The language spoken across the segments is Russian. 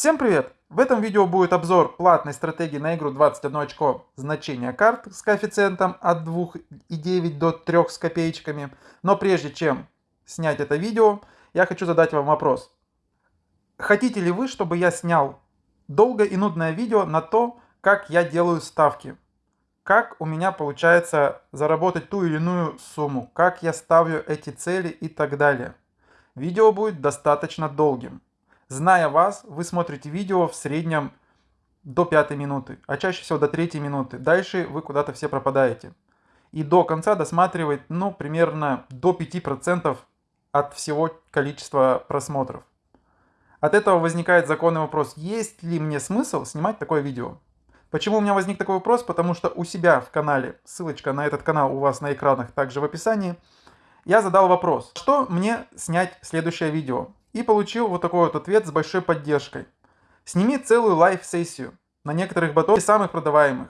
Всем привет! В этом видео будет обзор платной стратегии на игру 21 очко значения карт с коэффициентом от 2,9 до 3 с копеечками. Но прежде чем снять это видео, я хочу задать вам вопрос. Хотите ли вы, чтобы я снял долгое и нудное видео на то, как я делаю ставки? Как у меня получается заработать ту или иную сумму? Как я ставлю эти цели и так далее? Видео будет достаточно долгим. Зная вас, вы смотрите видео в среднем до пятой минуты, а чаще всего до третьей минуты. Дальше вы куда-то все пропадаете. И до конца досматривает, ну, примерно до 5% от всего количества просмотров. От этого возникает законный вопрос, есть ли мне смысл снимать такое видео? Почему у меня возник такой вопрос? Потому что у себя в канале, ссылочка на этот канал у вас на экранах также в описании, я задал вопрос, что мне снять следующее видео? И получил вот такой вот ответ с большой поддержкой. Сними целую live-сессию на некоторых ботов самых продаваемых.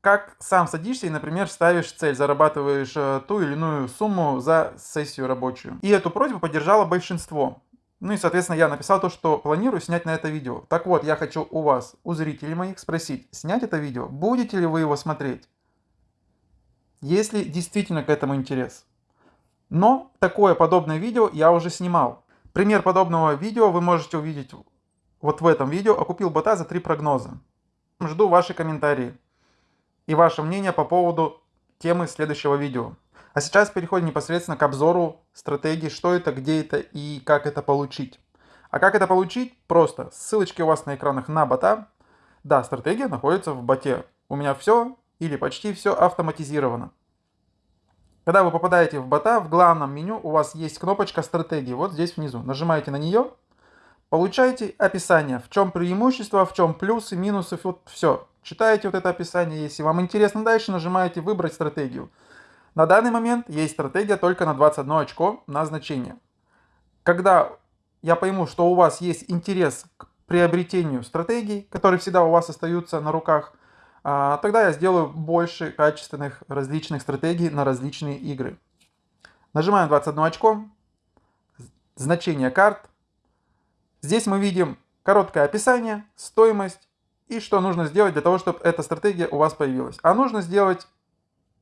Как сам садишься и, например, ставишь цель, зарабатываешь э, ту или иную сумму за сессию рабочую. И эту просьбу поддержало большинство. Ну и, соответственно, я написал то, что планирую снять на это видео. Так вот, я хочу у вас, у зрителей моих, спросить, снять это видео, будете ли вы его смотреть? Если действительно к этому интерес. Но такое подобное видео я уже снимал. Пример подобного видео вы можете увидеть вот в этом видео. Окупил бота за три прогноза. Жду ваши комментарии и ваше мнение по поводу темы следующего видео. А сейчас переходим непосредственно к обзору стратегии, что это, где это и как это получить. А как это получить? Просто. Ссылочки у вас на экранах на бота. Да, стратегия находится в боте. У меня все или почти все автоматизировано. Когда вы попадаете в бота, в главном меню у вас есть кнопочка стратегии, вот здесь внизу. Нажимаете на нее, получаете описание, в чем преимущество, в чем плюсы, минусы, вот все. Читаете вот это описание, если вам интересно дальше, нажимаете выбрать стратегию. На данный момент есть стратегия только на 21 очко на значение. Когда я пойму, что у вас есть интерес к приобретению стратегий, которые всегда у вас остаются на руках, тогда я сделаю больше качественных различных стратегий на различные игры. Нажимаем 21 очко, значение карт. Здесь мы видим короткое описание, стоимость и что нужно сделать для того, чтобы эта стратегия у вас появилась. А нужно сделать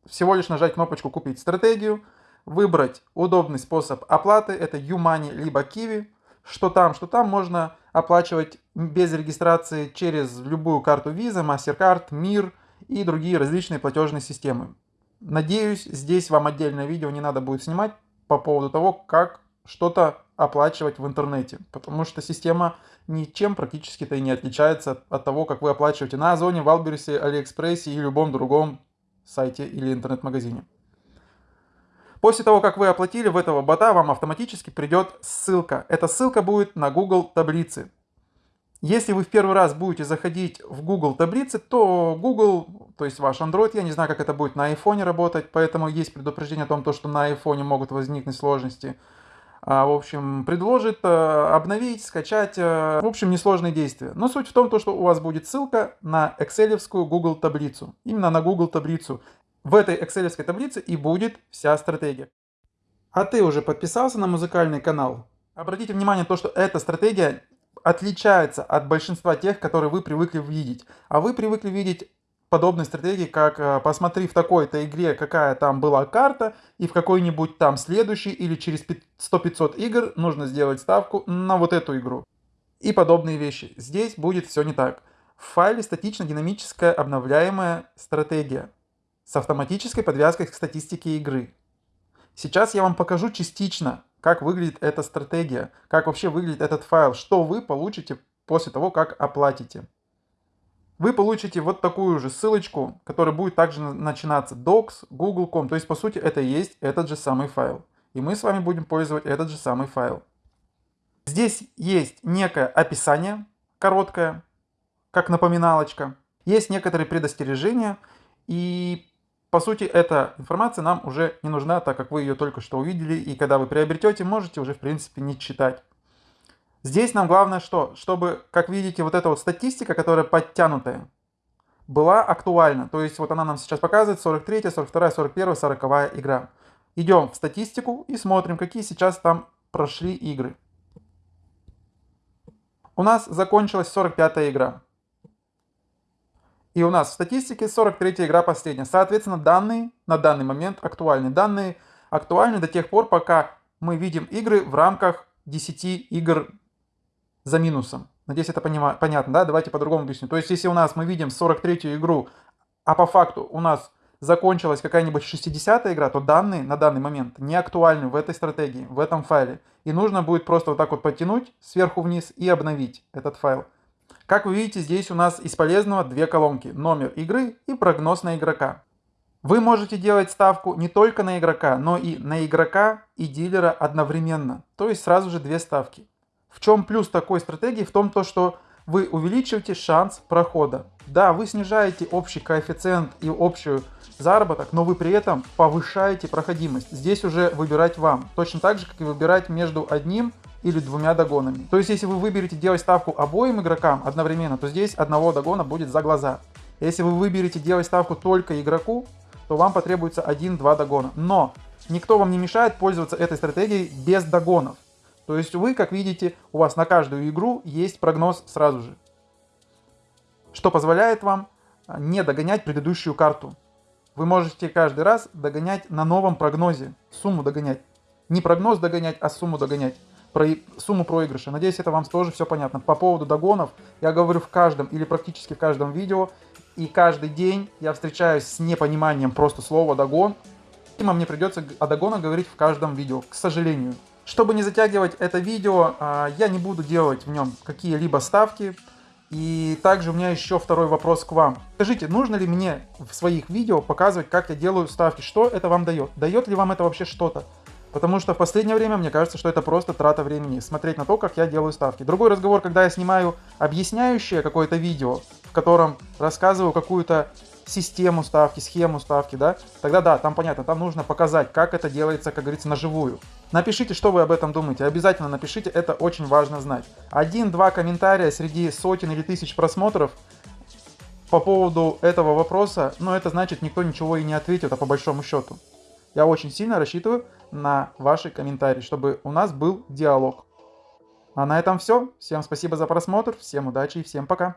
всего лишь нажать кнопочку «Купить стратегию», выбрать удобный способ оплаты, это ЮMoney либо Qiwi, что там, что там можно оплачивать без регистрации через любую карту Visa, MasterCard, Мир и другие различные платежные системы. Надеюсь, здесь вам отдельное видео не надо будет снимать по поводу того, как что-то оплачивать в интернете, потому что система ничем практически-то и не отличается от того, как вы оплачиваете на Озоне, Вайлдберрисе, Алиэкспрессе и любом другом сайте или интернет-магазине. После того, как вы оплатили в этого бота, вам автоматически придет ссылка. Эта ссылка будет на Google таблицы. Если вы в первый раз будете заходить в Google таблицы, то Google, то есть ваш Android, я не знаю, как это будет на iPhone работать, поэтому есть предупреждение о том, что на iPhone могут возникнуть сложности. А, в общем, предложит э, обновить, скачать, э, в общем, несложные действия. Но суть в том, что у вас будет ссылка на Excel Google таблицу. Именно на Google таблицу. В этой Excel таблице и будет вся стратегия. А ты уже подписался на музыкальный канал? Обратите внимание то, что эта стратегия отличается от большинства тех, которые вы привыкли видеть. А вы привыкли видеть подобные стратегии, как э, посмотри в такой-то игре, какая там была карта, и в какой-нибудь там следующей или через 100-500 игр нужно сделать ставку на вот эту игру. И подобные вещи. Здесь будет все не так. В файле статично-динамическая обновляемая стратегия с автоматической подвязкой к статистике игры. Сейчас я вам покажу частично, как выглядит эта стратегия, как вообще выглядит этот файл, что вы получите после того, как оплатите. Вы получите вот такую же ссылочку, которая будет также начинаться docs, google.com, то есть по сути это и есть этот же самый файл. И мы с вами будем пользовать этот же самый файл. Здесь есть некое описание, короткое, как напоминалочка. Есть некоторые предостережения, и по сути, эта информация нам уже не нужна, так как вы ее только что увидели, и когда вы приобретете, можете уже в принципе не читать. Здесь нам главное что? Чтобы, как видите, вот эта вот статистика, которая подтянутая, была актуальна. То есть вот она нам сейчас показывает 43, 42, 41, 40 игра. Идем в статистику и смотрим, какие сейчас там прошли игры. У нас закончилась 45 игра. И у нас в статистике 43 игра последняя. Соответственно, данные на данный момент актуальны. Данные актуальны до тех пор, пока мы видим игры в рамках 10 игр за минусом. Надеюсь, это понятно, да? Давайте по-другому объясню. То есть, если у нас мы видим 43-ю игру, а по факту у нас закончилась какая-нибудь 60-я игра, то данные на данный момент не актуальны в этой стратегии, в этом файле. И нужно будет просто вот так вот подтянуть сверху вниз и обновить этот файл. Как вы видите, здесь у нас из полезного две колонки. Номер игры и прогноз на игрока. Вы можете делать ставку не только на игрока, но и на игрока и дилера одновременно. То есть сразу же две ставки. В чем плюс такой стратегии? В том, то, что вы увеличиваете шанс прохода. Да, вы снижаете общий коэффициент и общую заработок, но вы при этом повышаете проходимость. Здесь уже выбирать вам. Точно так же, как и выбирать между одним или двумя догонами. То есть, если вы выберете делать ставку обоим игрокам одновременно, то здесь одного догона будет за глаза. Если вы выберете делать ставку только игроку, то вам потребуется 1-2 догона. Но никто вам не мешает пользоваться этой стратегией без догонов. То есть вы, как видите, у вас на каждую игру есть прогноз сразу же. Что позволяет вам а, не догонять предыдущую карту. Вы можете каждый раз догонять на новом прогнозе, сумму догонять. Не прогноз догонять, а сумму догонять. Про сумму проигрыша. Надеюсь, это вам тоже все понятно. По поводу догонов я говорю в каждом или практически в каждом видео. И каждый день я встречаюсь с непониманием просто слова «догон». И мне придется о догонах говорить в каждом видео, к сожалению. Чтобы не затягивать это видео, а, я не буду делать в нем какие-либо ставки. И также у меня еще второй вопрос к вам. Скажите, нужно ли мне в своих видео показывать, как я делаю ставки? Что это вам дает? Дает ли вам это вообще что-то? Потому что в последнее время мне кажется, что это просто трата времени, смотреть на то, как я делаю ставки. Другой разговор, когда я снимаю объясняющее какое-то видео, в котором рассказываю какую-то систему ставки, схему ставки, да, тогда да, там понятно, там нужно показать, как это делается, как говорится, наживую. Напишите, что вы об этом думаете, обязательно напишите, это очень важно знать. Один-два комментария среди сотен или тысяч просмотров по поводу этого вопроса, но это значит, никто ничего и не ответит, а по большому счету. Я очень сильно рассчитываю на ваши комментарии, чтобы у нас был диалог. А на этом все. Всем спасибо за просмотр, всем удачи и всем пока.